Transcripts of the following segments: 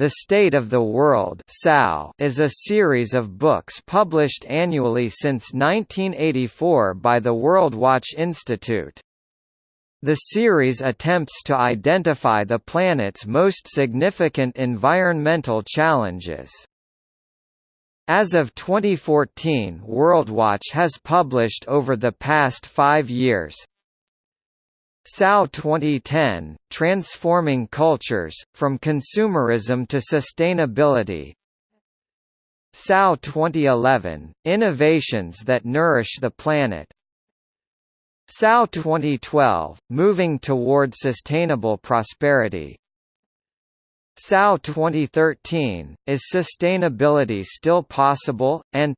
The State of the World is a series of books published annually since 1984 by the World Watch Institute. The series attempts to identify the planet's most significant environmental challenges. As of 2014 WorldWatch has published over the past five years, SAO 2010, Transforming Cultures, From Consumerism to Sustainability SAO 2011, Innovations that Nourish the Planet SAO 2012, Moving Toward Sustainable Prosperity SAO 2013, Is Sustainability Still Possible? and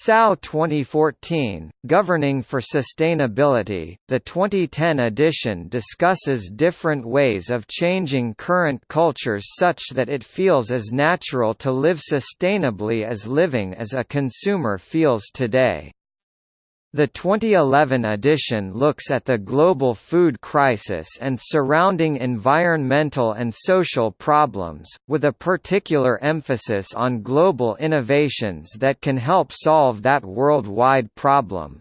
SAO 2014, Governing for Sustainability, the 2010 edition discusses different ways of changing current cultures such that it feels as natural to live sustainably as living as a consumer feels today. The 2011 edition looks at the global food crisis and surrounding environmental and social problems, with a particular emphasis on global innovations that can help solve that worldwide problem.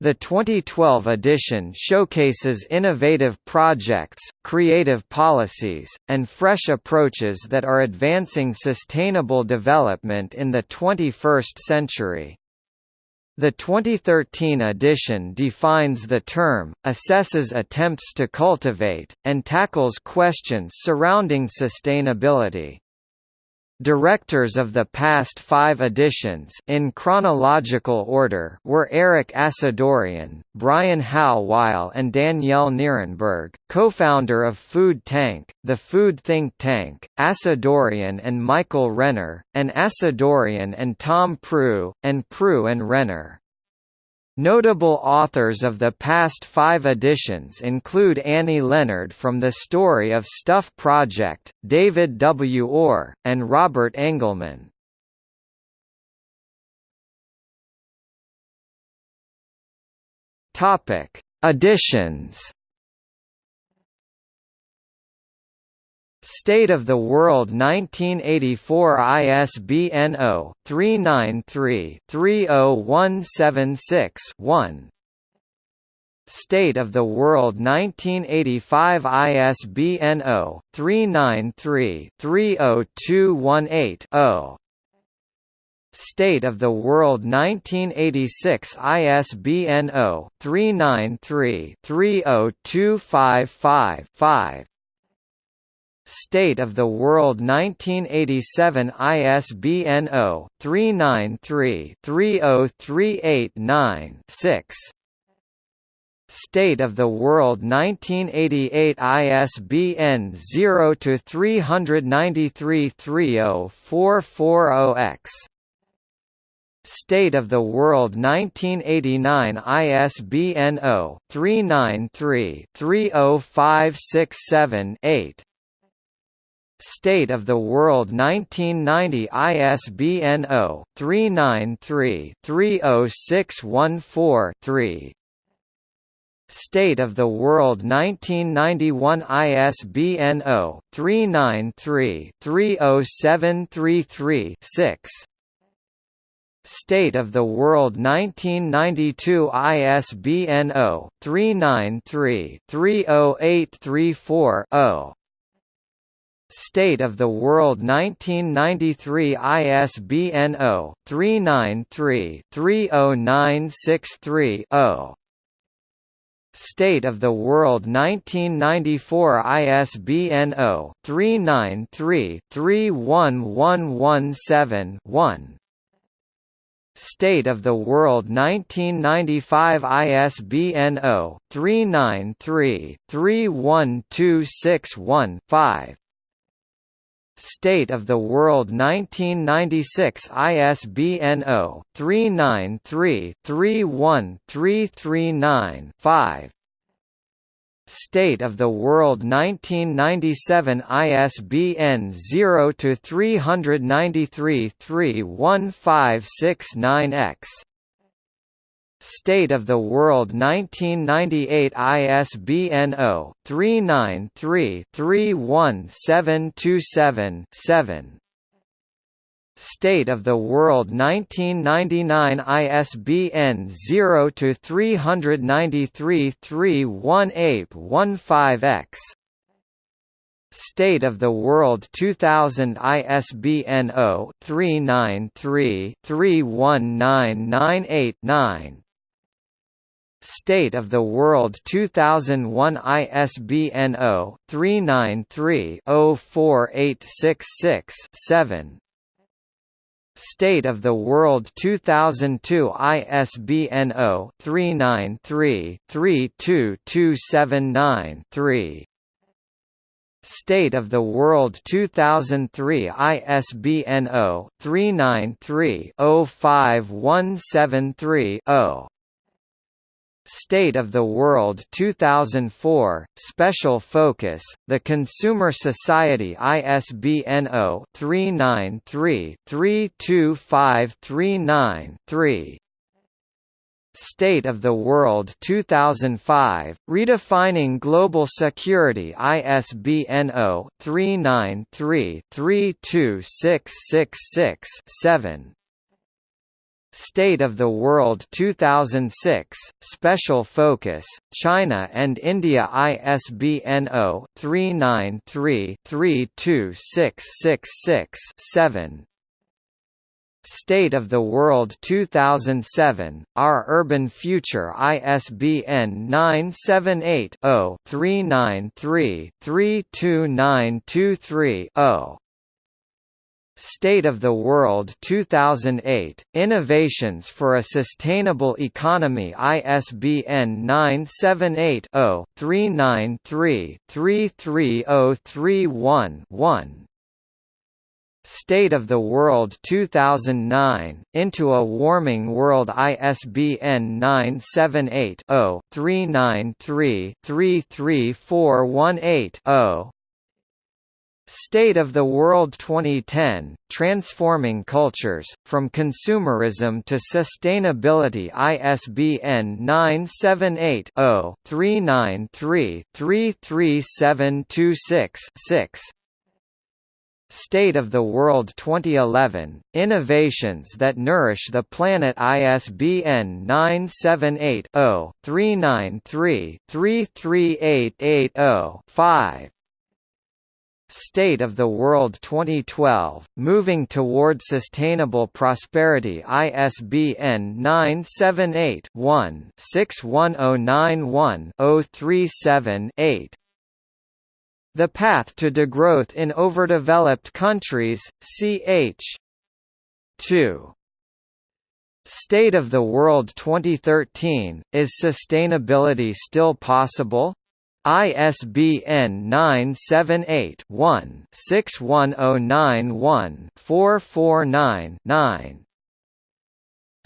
The 2012 edition showcases innovative projects, creative policies, and fresh approaches that are advancing sustainable development in the 21st century. The 2013 edition defines the term, assesses attempts to cultivate, and tackles questions surrounding sustainability. Directors of the past five editions in chronological order were Erik Assadourian, Brian Halweil and Danielle Nierenberg, co-founder of Food Tank, the food think tank, Assadourian and Michael Renner, and Assadourian and Tom Prugh, and Prugh and Renner. Notable authors of the past five editions include Annie Leonard from the Story of Stuff Project, David W. Orr, and Robert Engelman. Topic: Editions State of the World 1984 ISBN 0-393-30176-1 State of the World 1985 ISBN 0-393-30218-0 State of the World 1986 ISBN 0-393-30255-5 State of the World 1987 ISBN 0-393-30389-6 State of the World 1988 ISBN 0-393-30440-X State of the World 1989 ISBN 0-393-30567-8 State of the World 1990 ISBN 0-393-30614-3 State of the World 1991 ISBN 0-393-30733-6 State of the World 1992 ISBN 0-393-30834-0 State of the World 1993 ISBN 0-393-30963-0 State of the World 1994 ISBN 0-393-31117-1 State of the World 1995 ISBN 0-393-31261-5 State of the World 1996 ISBN 0-393-31339-5 State of the World 1997 ISBN 0-393-31569-X State of the World 1998 ISBN 0-393-31727-7 State of the World 1999 ISBN 0-393-318-15-X State of the World 2000 ISBN 0-393-319989 State of the World 2001 ISBN 0-393-04866-7 State of the World 2002 ISBN 0-393-32279-3 State of the World 2003 ISBN 0-393-05173-0 State of the World 2004, Special Focus, The Consumer Society ISBN 0-393-32539-3 State of the World 2005, Redefining Global Security ISBN 0-393-32666-7 State of the World 2006, Special Focus, China and India ISBN 0-393-32666-7 State of the World 2007, Our Urban Future ISBN 978 0 393 32923 0 State of the World 2008, Innovations for a Sustainable Economy ISBN 978-0-393-33031-1 State of the World 2009, Into a Warming World ISBN 978 0 393 33418 0 State of the World 2010, Transforming Cultures, From Consumerism to Sustainability ISBN 978-0-393-33726-6 State of the World 2011, Innovations that Nourish the Planet ISBN 978 0 393 33880 5 State of the World 2012, Moving Toward Sustainable Prosperity ISBN 978-1-61091-037-8 The Path to Degrowth in Overdeveloped Countries, ch. 2. State of the World 2013, Is Sustainability Still Possible? ISBN 978-1-61091-449-9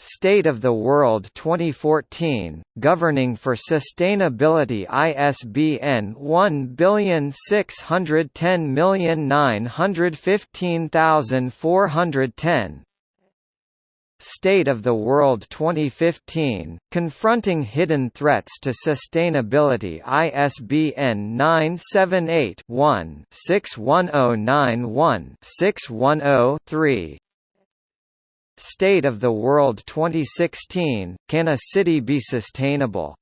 State of the World 2014, Governing for Sustainability ISBN 16109150410 State of the World 2015, Confronting Hidden Threats to Sustainability ISBN 978-1-61091-610-3 State of the World 2016, Can a City Be Sustainable?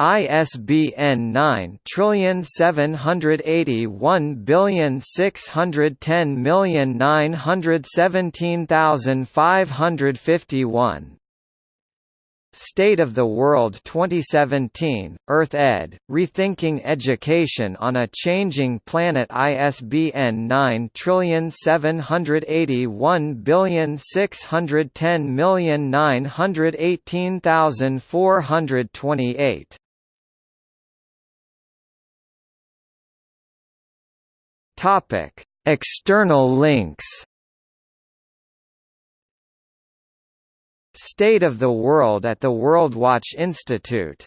ISBN 9 trillion seven hundred eighty one billion six hundred ten million nine hundred seventeen thousand five hundred fifty one. State of the World 2017, Earth Ed, Rethinking Education on a Changing Planet ISBN 9781610918428 Topic: External links. State of the World at the WorldWatch Institute